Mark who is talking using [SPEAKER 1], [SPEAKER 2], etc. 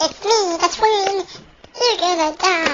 [SPEAKER 1] It's me, the twin. You're gonna die.